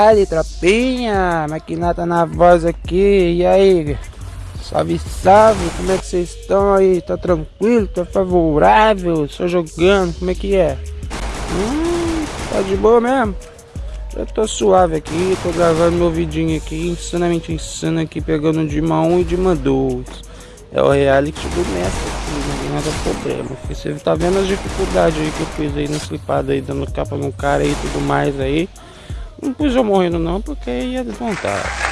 baile, tropinha. Maquinata na voz aqui. E aí? Salve, salve. Como é que vocês estão aí? Tá tranquilo? Tá favorável? Só jogando? Como é que é? Hum, tá de boa mesmo? Eu tô suave aqui, tô gravando meu vidinho aqui, insanamente insano aqui, pegando Dima 1 e Dima 2. É o reality do mestre aqui, não tem problema. Você tá vendo as dificuldades aí que eu fiz aí no slipado aí, dando capa no cara e tudo mais aí. Não pus eu morrendo não, porque ia desmontar.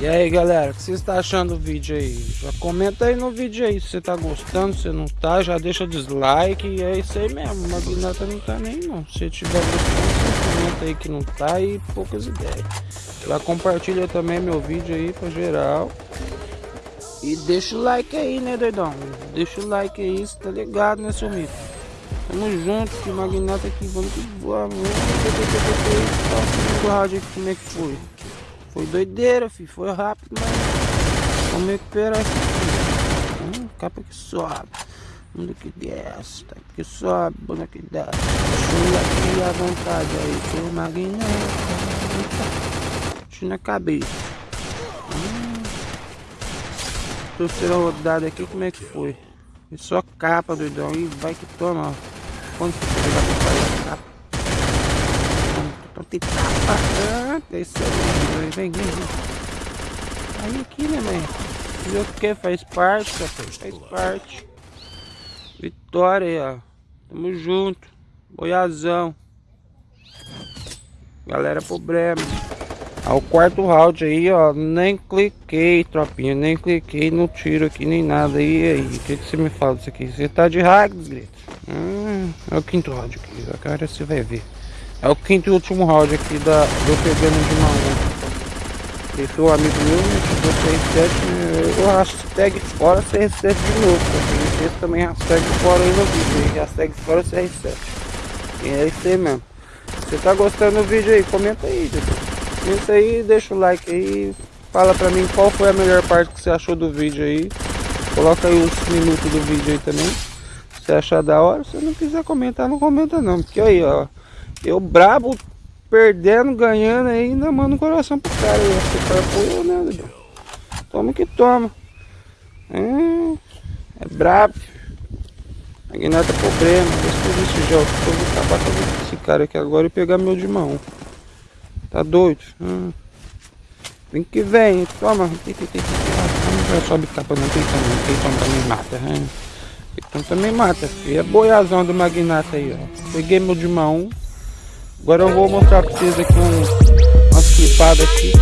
E aí galera, o que você está achando do vídeo aí? Já comenta aí no vídeo aí se você tá gostando, se não tá, já deixa dislike e é isso aí mesmo, o Magnata não tá nem não. Se tiver gostando, comenta aí que não tá e poucas ideias. Já compartilha também meu vídeo aí pra geral. E deixa o like aí, né doidão? Deixa o like aí, você tá ligado né seu amigo? Tamo junto, que Magnata aqui, vamos que vamos. Vamos rádio aqui como é que foi. Foi doideira, filho. Foi rápido, mas vamos recuperar isso aqui. Hum, capa que sobe. Bunda que desce. Tá que sobe, bunda que desce. Chula aqui à vontade aí. Tem uma guineta. na cabeça. Hum. Terceira rodada aqui, como é que foi? E só capa, doidão. E vai que toma, ó. A capa? Então tem tapa. Ah, isso aí. Vem, vem, vem. Aí aqui, né, mãe? O que? Faz parte, rapaz. Faz parte. Vitória aí, ó. Tamo junto. Boiazão. Galera, problema. Ao quarto round aí, ó. Nem cliquei, tropinha. Nem cliquei no tiro aqui, nem nada. E aí, o que, que você me fala disso aqui? Você tá de hack, grito? Hum, é o quinto round aqui. Agora você vai ver. É o quinto e último round aqui da, do pegando de mão. Esse é o amigo meu, né? Que você 7, eu hashtag fora CR7 de novo. Tá? Esse também hashtag fora aí no vídeo. Hashtag fora CR7. E é isso aí mesmo. Você tá gostando do vídeo aí, comenta aí, Comenta aí, deixa o like aí. Fala pra mim qual foi a melhor parte que você achou do vídeo aí. Coloca aí os minutos do vídeo aí também. Você achar da hora, se não quiser comentar, não comenta não. Porque aí, ó. Eu brabo, perdendo, ganhando ainda mando o coração pro cara. Você para apoio, né, Toma que toma. É, é brabo. Aqui nada é problema. Depois desse jogo. Eu vou acabar com esse cara aqui agora e pegar meu de mão. Tá doido? Hum. Vem que vem, toma. Não sobe capa não, tem também, tem também mata. Hein? Então também mata, filho. É boiazão do magnata aí, ó. Peguei meu de mão. Agora eu vou mostrar pra vocês aqui um, umas clipadas aqui.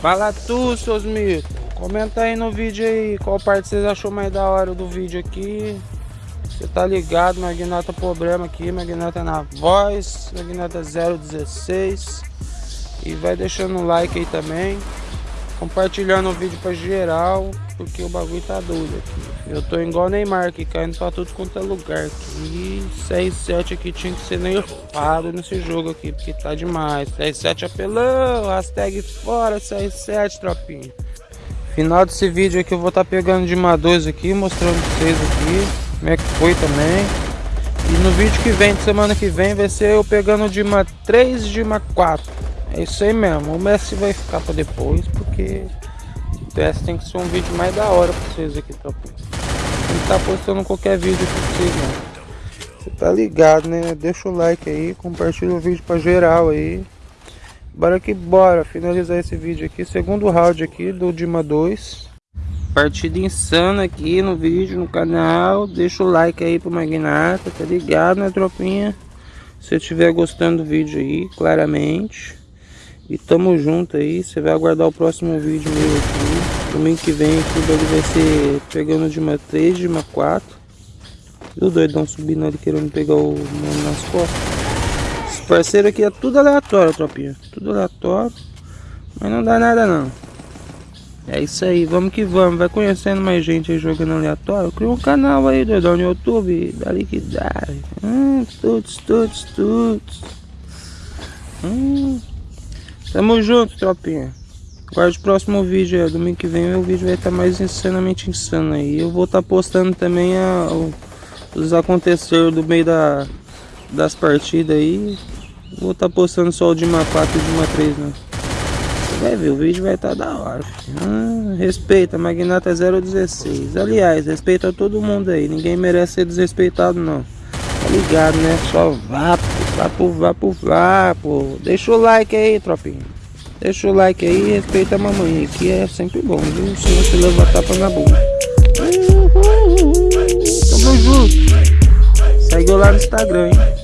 Fala tu, seus mitos. Comenta aí no vídeo aí qual parte vocês achou mais da hora do vídeo aqui. Você tá ligado, Magnata problema aqui, Magnata na voz, Magnata 016. E vai deixando um like aí também. Compartilhando o vídeo pra geral, porque o bagulho tá doido aqui. Eu tô igual Neymar aqui, caindo pra tudo quanto é lugar aqui. 6-7 aqui tinha que ser nerfado nesse jogo aqui, porque tá demais. 6-7 apelão, hashtag fora 6-7, tropinha. Final desse vídeo aqui eu vou estar tá pegando de uma 2 aqui, mostrando pra vocês aqui como é que foi também. E no vídeo que vem, semana que vem, vai ser eu pegando de uma 3 de uma 4. É isso aí mesmo. O Messi vai ficar para depois, porque o PS tem que ser um vídeo mais da hora para vocês aqui, tá? Que tá postando qualquer vídeo aqui pra vocês, né? Você tá ligado, né? Deixa o like aí, compartilha o vídeo para geral aí. Bora que bora, finalizar esse vídeo aqui, segundo round aqui do Dima 2. Partida insana aqui no vídeo, no canal. Deixa o like aí pro Magnata, tá ligado, né, tropinha? Se estiver gostando do vídeo aí, claramente. E tamo junto aí, você vai aguardar o próximo vídeo meu aqui. Domingo que vem aqui o dog vai ser pegando de uma 3, de uma 4. E o doidão subindo ali querendo pegar o mano nas costas. Esse parceiro aqui é tudo aleatório, tropinha. Tudo aleatório. Mas não dá nada não. É isso aí, vamos que vamos. Vai conhecendo mais gente aí jogando aleatório. Cria um canal aí, doidão, no YouTube. Dali que dá. Hum, tuts, tuts, tuts. Hum. Tamo junto, tropinha. Guarde o próximo vídeo, é, domingo que vem o vídeo vai estar tá mais insanamente insano aí. Eu vou estar tá postando também a, os aconteceres do meio da, das partidas aí. Vou estar tá postando só o de uma 4 e de uma 3, né? vai ver, o vídeo vai estar tá da hora. Ah, respeita, Magnata 016. Aliás, respeita todo mundo aí. Ninguém merece ser desrespeitado, não. Tá ligado, né? Só vapo, vapo, vapo, vapo. Deixa o like aí, tropinha. Deixa o like aí respeita a mamãe, que é sempre bom, viu? Se você leva tapa na bunda. Tamo junto. Segue lá no Instagram, hein?